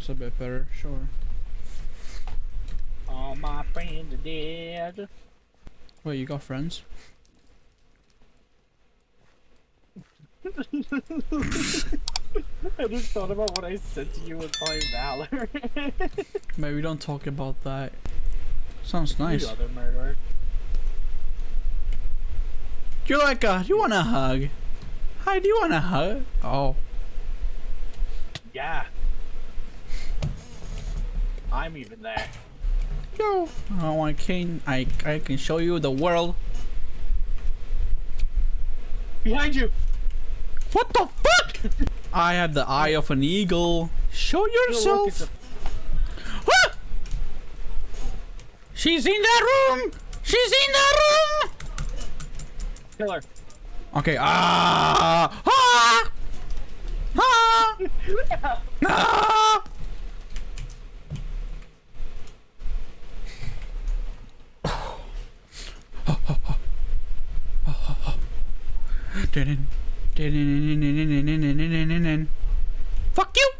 That's a bit better, sure. All my friends are dead. Wait, you got friends? I just thought about what I said to you with my valor. Maybe we don't talk about that. Sounds nice. You other murderer. You're like a, you want a hug? Hi, do you want a hug? Oh, Yeah. I'm even there. yo. Oh, I can, I, I can show you the world. Behind you! What the fuck? I have the eye of an eagle. Show yourself. a- Ah! She's in that room. She's in that room. Kill her. Okay. Ah! Ah! Ah! ah! Fuck you!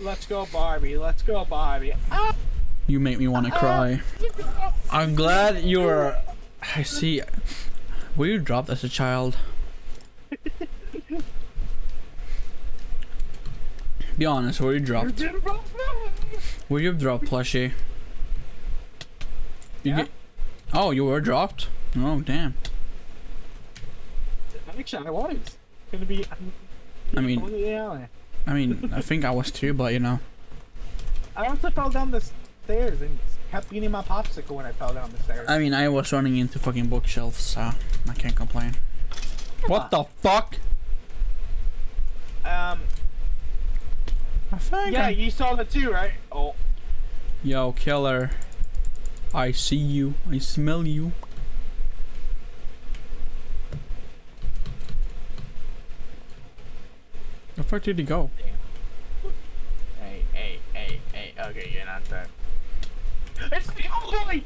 Let's go, Barbie. Let's go, Barbie. Ah! You make me want to cry. I'm glad you're. I see. Were you dropped as a child? Be honest, were you dropped? Were you dropped, plushie? You Yeah. get- oh, you were dropped? Oh, damn. Actually, I was. Gonna be. I mean-. I mean, I think I was too, but you know. I also fell down the stairs and kept eating my popsicle when I fell down the stairs. I mean, I was running into fucking bookshelves, so I can't complain. What the fuck? um. I think Yeah, I- you saw the two, right? Oh. Yo, killer. I see you. I smell you. The fuck did he go? Hey, hey, hey, hey. Okay, you're not that. It's the old boy.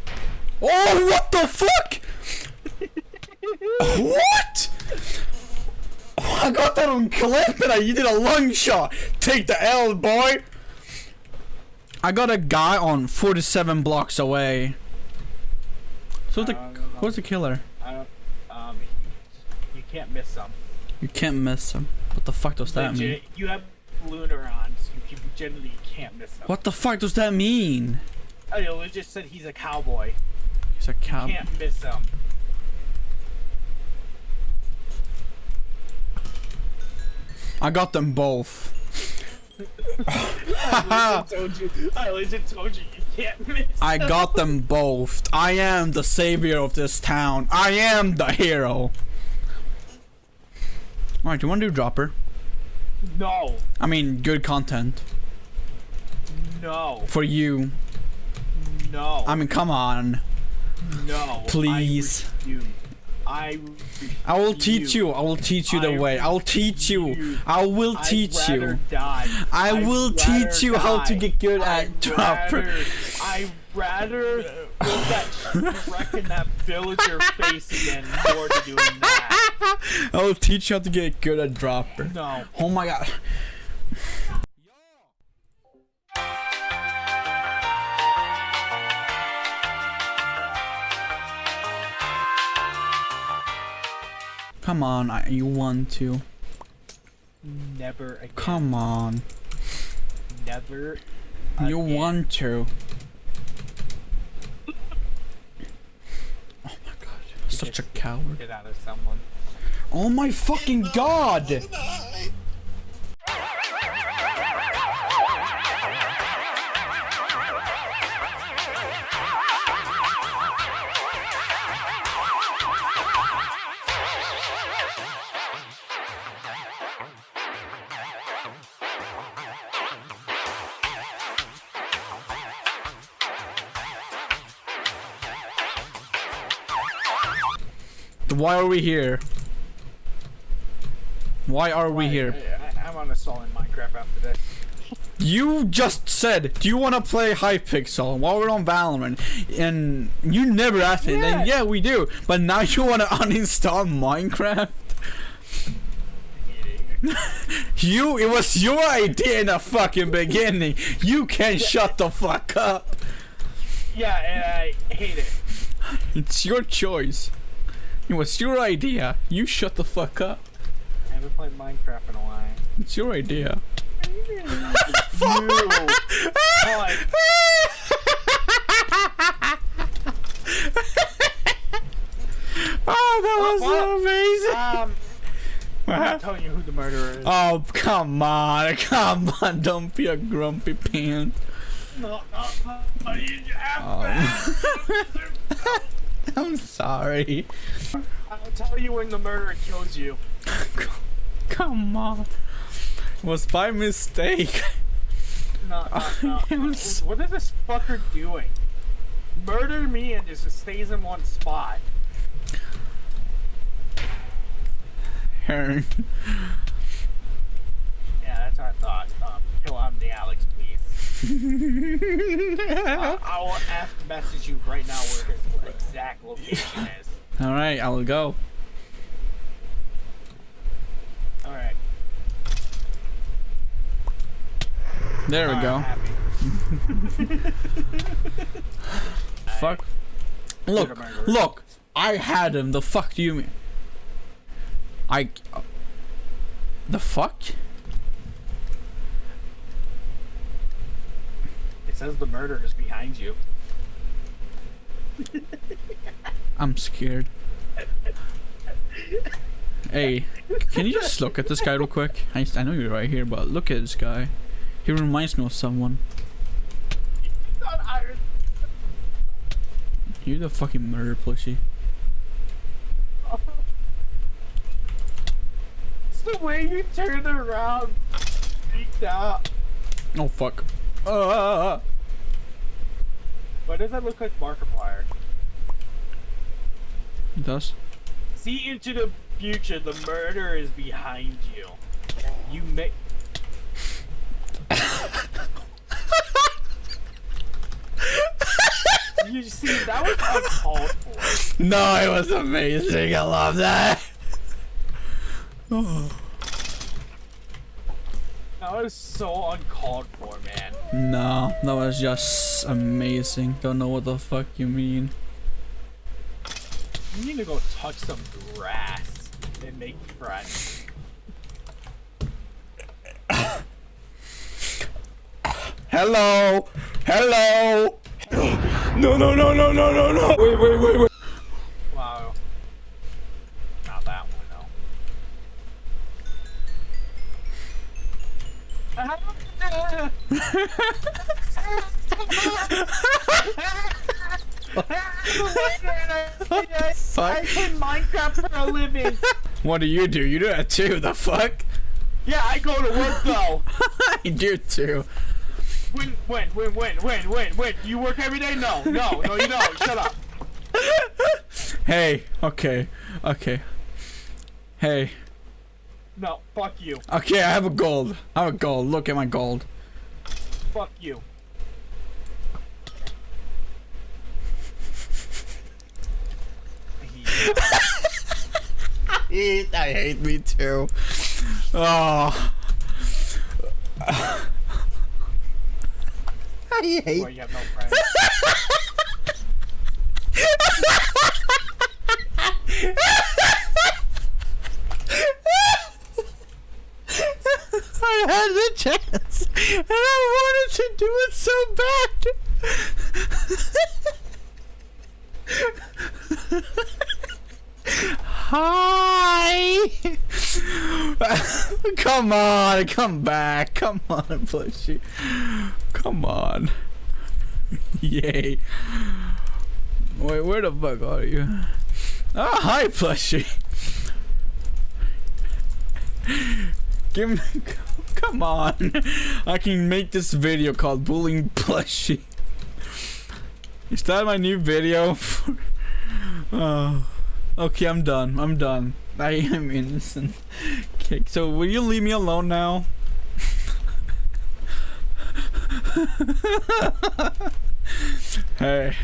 Oh, what the fuck? what? Oh, I got that on clip and I, you did a lung shot. Take the L, boy. I got a guy on 47 blocks away. So the who's the killer? I don't. Um. You can't miss some. You can't miss him. What the fuck does that mean? You have lunar on, so you can, generally can't miss them. What the fuck does that mean? Oh, I know, it just said he's a cowboy. He's a cow. Can't miss him. I got them both. I legit told you. I legit told you you can't miss. I got them both. I am the savior of this town. I am the hero. Alright, you want to do dropper? No. I mean, good content. No. For you. No. I mean, come on. no. Please. I. I. I will teach you. I will teach you the I way. I will teach you. I will teach you. Die. I will teach you how to get good at I'd dropper. I'd rather put that wreck in that villager face again more to doing that. I will teach you how to get good at dropper. No. Oh my god. Come on, I, you want to. Never again. Come on. Never. You want to. Oh my god. Such a coward. Get out of someone. Oh my fucking god! Oh Why are we here? Why are we here? I, I, I'm uninstalling Minecraft after this. You just said, do you want to play Hypixel while we're on Valorant? And you never asked me. Then Yeah. yeah, we do. But now you want to uninstall Minecraft? You, it was your idea in the fucking beginning. You can shut the fuck up. Yeah, and I hate it. It's your choice. It was your idea. You shut the fuck up. I haven't played Minecraft in a while. It's your idea. you. Like, Oh, that was what? amazing. um, I'm not telling you who the murderer is. Oh, come on. Come on. Don't be a grumpy pants. no, no, no, you Um, I'm sorry. I'll tell you when the murderer kills you. Come on. It was by mistake. No, no, no. What is this fucker doing? Murder me and just stays in one spot. Hearn. Yeah, that's what I thought. Um, kill him, the Alex. Uh, I will F message you right now where his exact location is. Alright, I will go. Alright. There we go. Fuck. Look, look. I had him. The fuck do you mean? I. The fuck? Says the murderer is behind you. I'm scared. Hey, can you just look at this guy real quick? I, I know you're right here, but look at this guy. He reminds me of someone. Not Iron. You're the fucking murder plushie. It's the way you turned around. Freaked out. Oh fuck. Uh, Why does that look like Markiplier? it does. See into the future, the murder is behind you. You make. you see, that was uncalled for. No, it was amazing. I love that. Oh. That was so uncalled for, man. No, that was just amazing. Don't know what the fuck you mean. You need to go touch some grass and make friends. Hello, hello. No, no, no, no, no, no, no. Wait, wait, wait, wait. I play Minecraft for a living. What do you do? You do that too. The fuck? Yeah, I go to work though. I do too. When, when, when, when, when, when, when? You work every day? No, no, no, you don't. Shut up. Hey, okay, okay. Hey, No, fuck you. okay. I have a gold. I have a gold. Look at my gold. Fuck you. I hate me too. Oh. I hate. Boy, you have no friends. I had the chance, and I wanted to do it so bad. Hi. come on, come back. Come on, Plushy. Come on. Yay. Wait, where the fuck are you? Oh, hi, plushie. Give me, come on. I can make this video called Bullying Plushie. Is that my new video? oh. Okay, I'm done. I'm done. I am innocent. Okay, so will you leave me alone now? hey.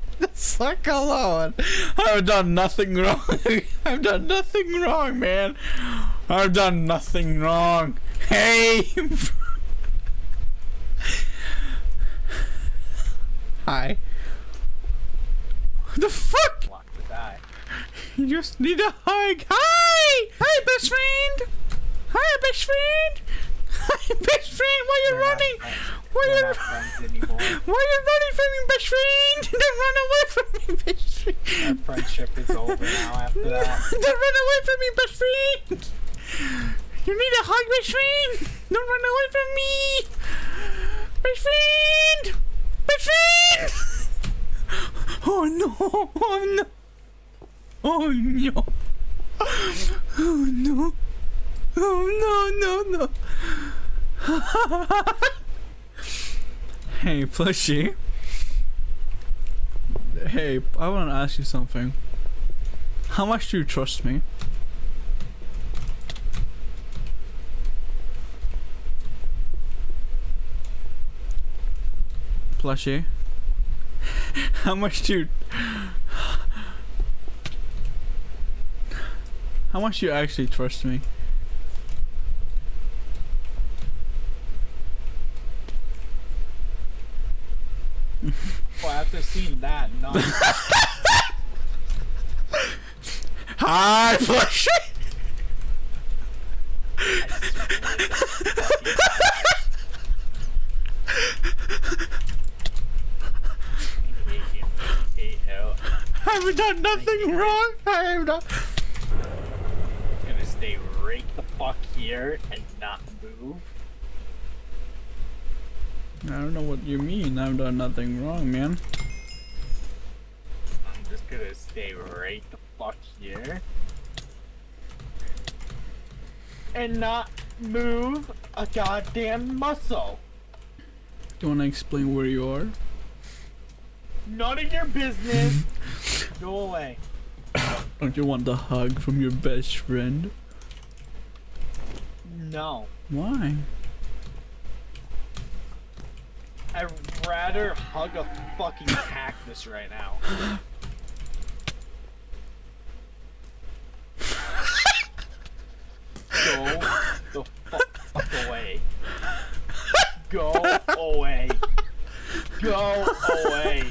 the fuck alone. I've done nothing wrong. I've done nothing wrong, man. I've done nothing wrong. Hey. Hi. What the fuck? Lock to die. You just need a hug. Hi! Hi, best friend! Hi, best friend! Hi, best friend! Why you We're not running? Why We're you not friends anymore. Why you running from me, best friend? Don't run away from me, best friend! Our friendship is over now after that. Don't run away from me, best friend! You need a hug, best friend! Don't run away from me! Best friend! Best friend! Oh no! Oh no! Oh no! Oh no! Oh no, no, no! Hey, plushie. Hey, I want to ask you something. How much do you trust me? Plushie. How much do you... How much do you actually trust me? Well, after seeing that, no. Hi, Plushie! I have done nothing wrong. I have not... gonna stay right the fuck here and not move. I don't know what you mean. I've done nothing wrong, man. I'm just gonna stay right the fuck here. And not move a goddamn muscle. Do you want to explain where you are? None of your business. Go away. Don't you want the hug from your best friend? No. Why? I'd rather hug a fucking cactus right now. Go the fuck, fuck away. Go away. Go away.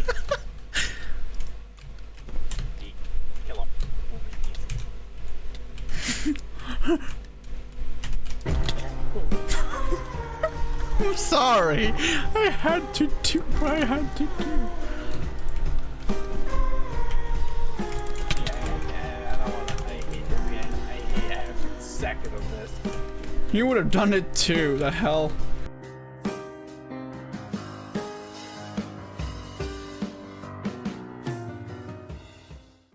Kill him. I'm sorry. I had to do what I had to do. Yeah, I don't wanna. I hate this game. I hate every second of this. You would have done it too. The hell.